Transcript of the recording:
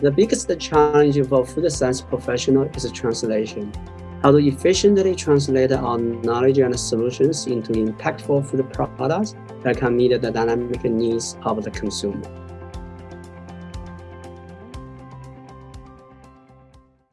The biggest challenge for food science professional is translation. How to efficiently translate our knowledge and solutions into impactful food products that can meet the dynamic needs of the consumer.